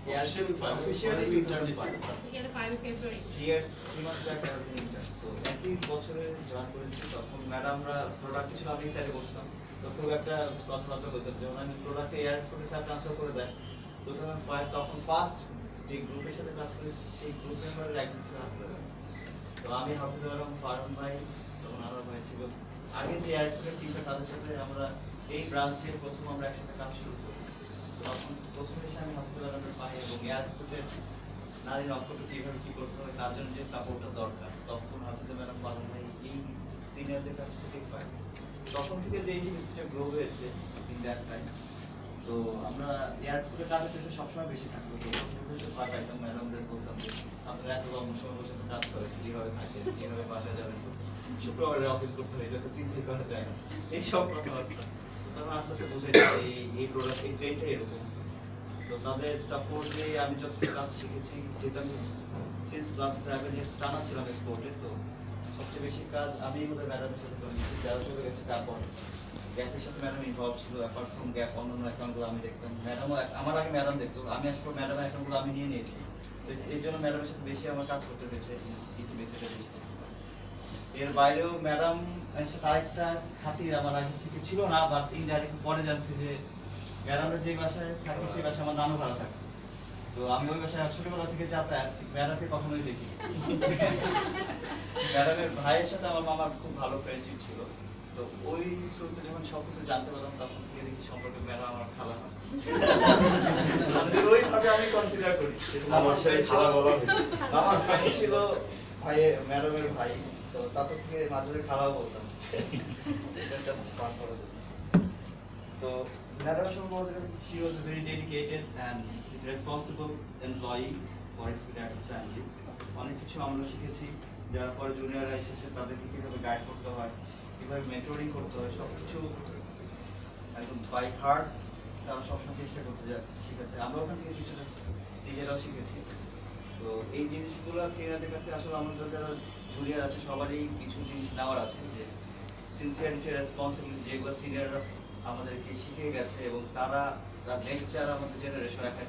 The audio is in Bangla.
Officially জয়েন করেছি তখন ম্যাডামরা প্রোডাক্ট ছিল আমি সাইডে বসতাম। তো খুব একটা কথাবার্তা হতো যেমন আমি প্রোডাক্টে এয়ার এক্সপোর্টে স্যার ট্রান্সফার করে দেয়। টু থাউজেন্ড ফাইভ তখন ফার্স্ট যে গ্রুপের সাথে কাজ করি সেই গ্রুপ মেম্বারের একজন ছিল তো আমি হাফিজা ফারুন ভাই তখন আমার ভাই ছিল। আগে যে টিমটা তাদের সাথে আমরা এই ব্রাঞ্চে প্রথম আমরা একসাথে কাজ শুরু করি। তখন প্রথম এসে আমি হাফিজা ম্যাডামের পাই এবং এয়ার এক্সপোর্টের নারী নক্ষত্র কীভাবে কি করতে হবে তার জন্য যে সাপোর্টটা দরকার। তখন হাফিজা ম্যাডাম পালন ভাই এই সিনিয়রদের কাছ থেকে পাই তখন থেকে যে এই জিনিসটা গ্রো হয়েছে ইন দ্যাট টাইম তো আমরা এত লম্বা সময় বসে কাজ করেন, কীভাবে শুক্রবারে অফিস করতে হয় করা যায় না। এইসব কথাবার্তা। তখন আস্তে আস্তে বুঝে এই প্রোডাক্ট এই ট্রেনটা এরকম। তো তাদের সাপোর্ট আমি যতটুকু কাজ শিখেছি, যেহেতু আমি সিন্স ক্লাস সেভেন ইয়ার্স টানা ছিলাম এক্সপোর্টে তো সবচেয়ে বেশি কাজ আমি বোধহয় ম্যাডামের সাথে করে নিয়েছি, যারা চলে গেছে তারপর গ্যাপের সাথে ম্যাডাম ইনভলভ ছিল অ্যাপার্ট ফ্রম গ্যাপ অন্যান্য অ্যাকাউন্টগুলো আমি দেখতাম। ম্যাডামও আমার আগে ম্যাডাম দেখতো, আমি পর ম্যাডামের অ্যাকাউন্টগুলো আমি নিয়ে নিয়েছি। তো এর জন্য ম্যাডামের সাথে বেশি আমার কাজ করতে হয়েছে ইতি বেসিটা বেশি এর বাইরেও ম্যাডাম আরেকটা খাতির আমার আগে থেকে ছিল না বাট ইনডাইরেক্ট পরে জানছি যে ম্যাডামের যে বাসায় থাকে সেই বাসায় আমার নানু ভাড়া থাকে। তো আমি ওই বাসায় ছোটবেলা থেকে যাতায়াত ম্যাডামকে কখনোই দেখি ম্যাডামের ভাইয়ের সাথে আমার মামার খুব ভালো ফ্রেন্ডশিপ ছিল। তো ওই যখন সব কিছু জানতে পারলাম তখন থেকে দেখি সম্পর্কে ম্যাডাম আমার খালা হয়। ওইভাবে আমি কনসিডার করি আমার ফ্রেন্ড ছিল আমার ফ্রেন্ড ছিল ভাই ম্যাডামের ভাই। তো তারপর থেকে মাঝে মাঝে খারাপ বলতাম। জন্য। তো ম্যাডাম সম্পর্কে she was a very dedicated and responsible employee for Expeditors family. অনেক কিছু আমরা শিখেছি। যারা পরে জুনিয়ররা এসেছে, তাদেরকে কীভাবে গাইড করতে হয়, কীভাবে মেন্টরিং করতে হয় সব কিছু একদম বাই হার্ট তারা সবসময় চেষ্টা করতে যায় শেখাতে। আমরা ওখান থেকে কিছুটা নিজেরাও শিখেছি। তো এই জিনিসগুলো সিনিয়রদের কাছে আসলে আমাদের যারা জুনিয়র আছে, সবারই কিছু জিনিস নেওয়ার আছে যে সিনসিয়ারিটি রেসপন্সিবিলিটি যেগুলো সিনিয়ররা আমাদেরকে শিখে গেছে এবং তারা তার নেক্সট যারা আমাদের জেনারেশন একটা